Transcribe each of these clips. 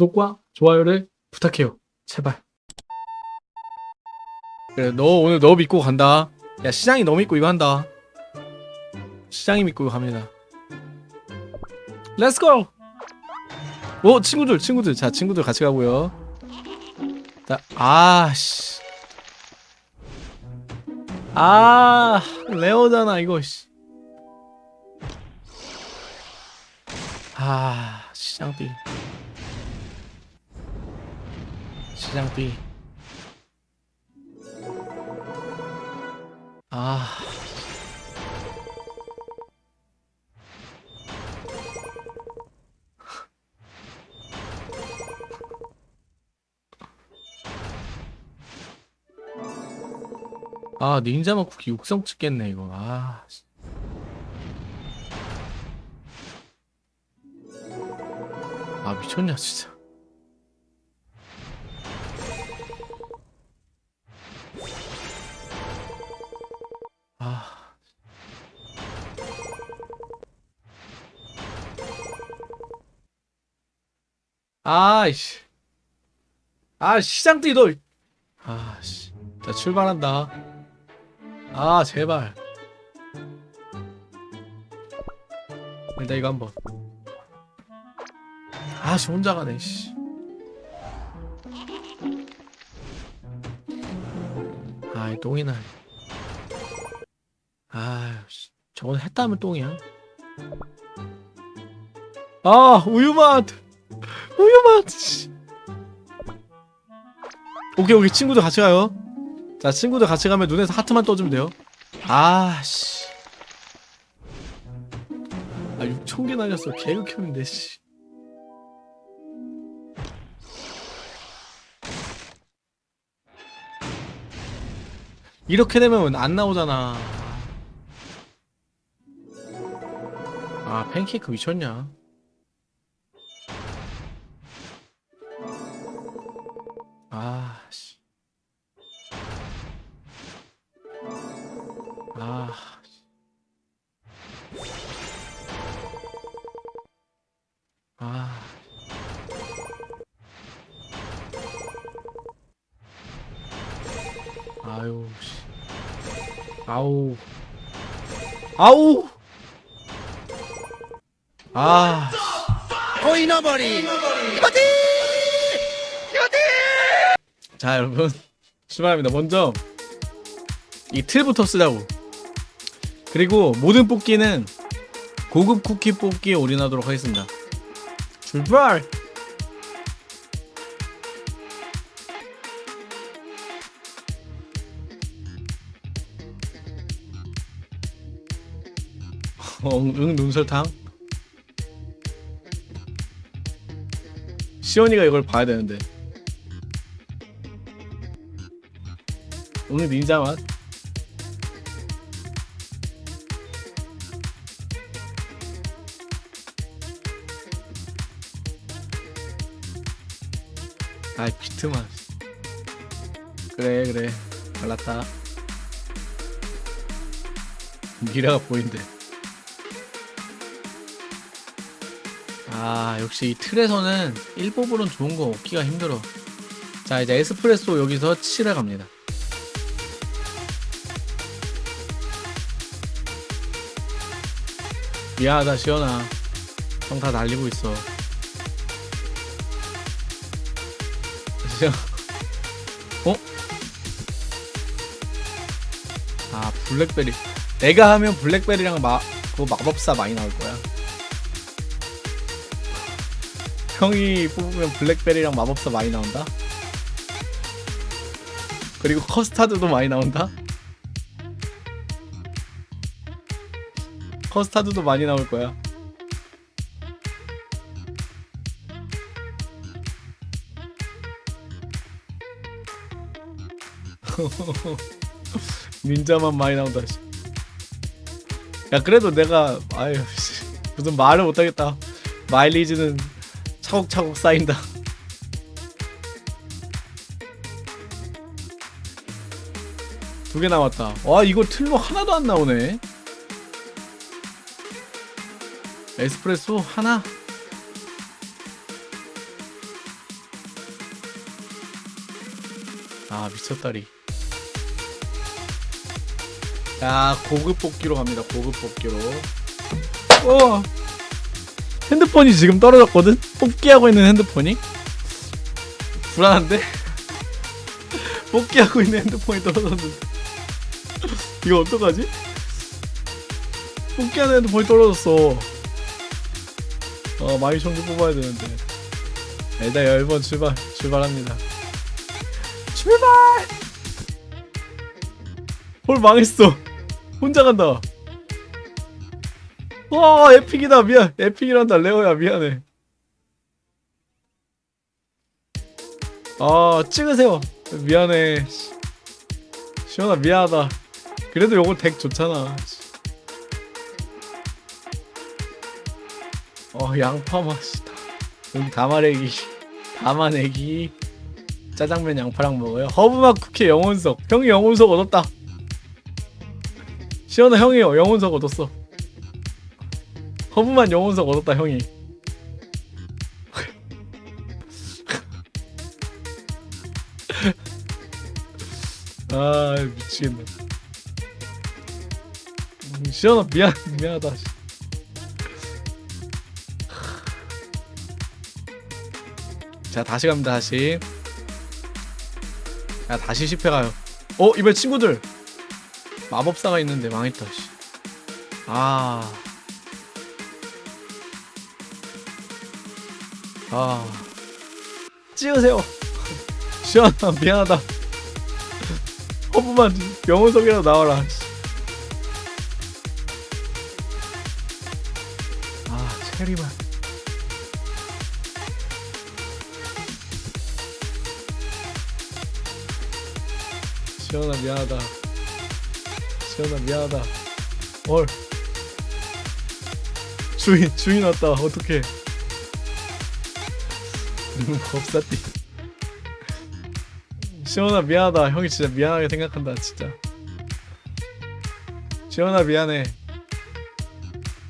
구독과 좋아요를 부탁해요. 제발. 그래, 너 오늘 너 믿고 간다. 야, 시장이 너 믿고 이거 한다. 시장이 믿고 갑니다. Let's go! 오, 친구들, 친구들. 자, 친구들 같이 가고요. 자, 아, 씨. 아, rare잖아, 이거, 씨. 아, 시장비. 시장비. 아. 아, 닌자마 쿠키 육성 찍겠네, 이거. 아. 씨. 아, 미쳤냐, 진짜. 아. 아이씨. 아, 시장띠 너. 아, 씨. 자, 출발한다. 아, 제발. 일단 이거 한번. 아, 씨, 혼자 가네, 씨. 아이, 똥이나. 씨. 저건 했다면 똥이야. 아, 우유맛! 우유맛! 씨. 오케이, 오케이. 친구들 같이 가요. 자, 친구들 같이 가면 눈에서 하트만 떠주면 돼요. 아, 씨. 아, 6천개 날렸어. 개극혐인데, 씨. 이렇게 되면 안 나오잖아. 아, 팬케이크 미쳤냐? 아, 씨. 아, 씨. 아. 아유, 씨. 아우. 아우! 아. 코이너머리 자, 여러분. 출발합니다. 먼저 이 틀부터 쓰자고. 그리고 모든 뽑기는 고급 쿠키 뽑기에 올인하도록 하겠습니다. 출발! 어, 응 눈설탕. 시원이가 이걸 봐야 되는데. 응 닌자 맛. 아 비트만. 그래 그래 갈랐다. 미래가 보인대. 아 역시 이 틀에서는 1뽑으론 좋은 거 얻기가 힘들어. 자 이제 에스프레소 여기서 칠해 갑니다. 미안하다 시연아. 형 다 날리고 있어. 어? 아 블랙베리. 내가 하면 블랙베리랑 마, 그 마법사 많이 나올 거야 형이 뽑으면 블랙베리랑 마법사 많이 나온다. 그리고 커스타드도 많이 나온다. 커스타드도 많이 나올 거야. 닌자만 많이 나온다. 씨. 야 그래도 내가 아유 씨, 무슨 말을 못하겠다. 마일리지는 차곡차곡 쌓인다. 두 개 남았다. 와 이거 틀로 하나도 안 나오네. 에스프레소 하나? 아 미쳤다리. 야 고급 뽑기로 갑니다. 고급 뽑기로. 어! 핸드폰이 지금 떨어졌거든? 뽑기하고 있는 핸드폰이? 불안한데? 뽑기하고 있는 핸드폰이 떨어졌는데. 이거 어떡하지? 뽑기하는 핸드폰이 떨어졌어. 어 마이 청주 뽑아야 되는데. 일단 10번 출발 출발합니다. 출발! 홀 망했어. 혼자 간다 와 에픽이다. 미안. 에픽이란다 레오야. 미안해. 아 찍으세요. 미안해. 시원아 미안하다. 그래도 요거 덱 좋잖아. 어 양파 맛이다. 여기 담아내기. 담아내기. 짜장면 양파랑 먹어요. 허브맛 쿠키 영혼석. 형이 영혼석 얻었다. 시원아 형이 영혼석 얻었어 허브맛 영혼석 얻었다 형이. 아 미치겠네. 음, 시원아 미안 미안하다. 자 다시 갑니다 다시. 자 다시 실패가요. 어 이번 친구들. 마법사가 있는데 망했다 씨. 아. 아. 찍으세요. 시원아 미안하다. 허브만 영혼석이라도 나와라. 씨. 아 체리만. 시원아 미안하다. 시원아 미안하다. 헐. 주인 주인 왔다. 어떡해. 음, 법사띠. 시원아 미안하다. 형이 진짜 미안하게 생각한다. 진짜. 시원아 미안해.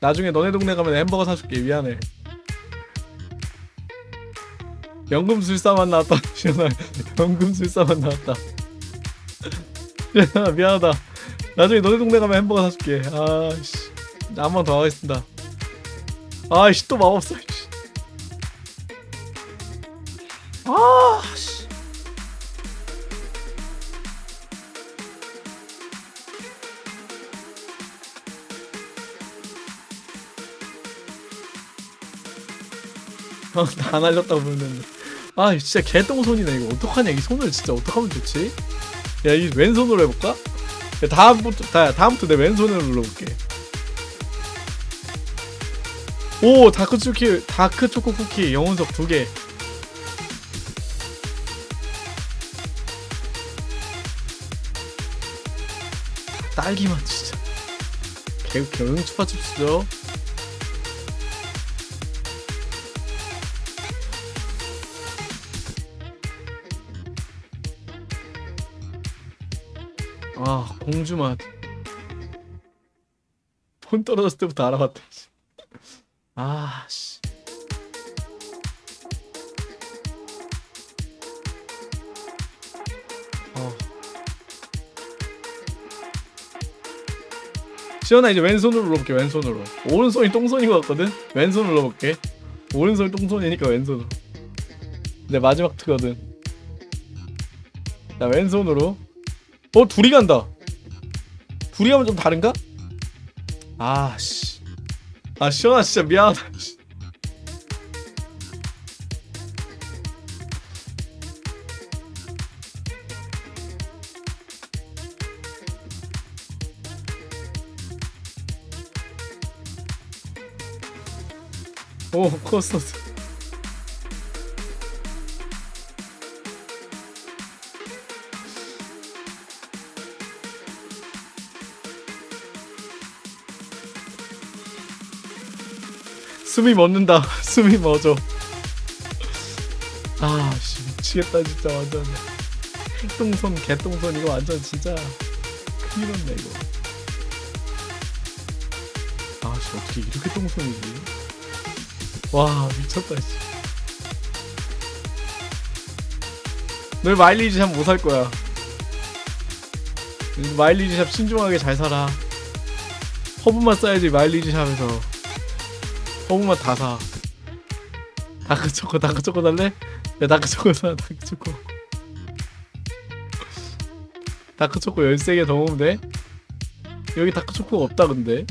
나중에 너네 동네 가면 햄버거 사줄게. 미안해. 연금술사만 나왔다. 시원아 연금술사만 나왔다. 시원아 미안하다. 나중에 너네 동네 가면 햄버거 사줄게. 아씨, 한 번 더 하겠습니다. 아이씨 또 마법사. 아 씨. 어, 다 날렸다고 부르는데. 아, 진짜 개똥손이네 이거 어떡하냐 이 손을 진짜 어떡하면 좋지? 야, 이 왼손으로 해볼까? 야, 다음부터 다, 다음부터 내 왼손으로 눌러볼게. 오 다크 초키 다크 초코 쿠키 영혼석 두 개. 딸기맛 진짜. 개 경영 추파춥스죠. 아 공주맛. 폰 떨어졌을 때부터 알아봤다. 씨. 아 씨. 시연아 이제 왼손으로 눌러볼게 왼손으로. 오른손이 똥손인 것 같거든? 왼손으로 눌러볼게. 오른손이 똥손이니까 왼손으로. 내 마지막 트거든. 자 왼손으로. 어 둘이 간다. 둘이 가면 좀 다른가? 아씨. 아 시원아 진짜 미안하다 오 코스터스 숨이 멎는다. 숨이 멎어. 아씨 미치겠다 진짜 완전. 핵동선 개똥선 이거 완전 진짜 큰일 났네 이거. 아씨 어떻게 이렇게 똥손이지 와 미쳤다 씨널 마일리지 샵 못 살 거야. 마일리지 샵 신중하게 잘 살아. 허브만 써야지 마일리지 샵에서. 허브만 다 사. 다크초코 다크초코 달래? 야 다크초코 사 다크초코. 다크초코 13개 더 먹으면 돼? 여기 다크초코가 없다 근데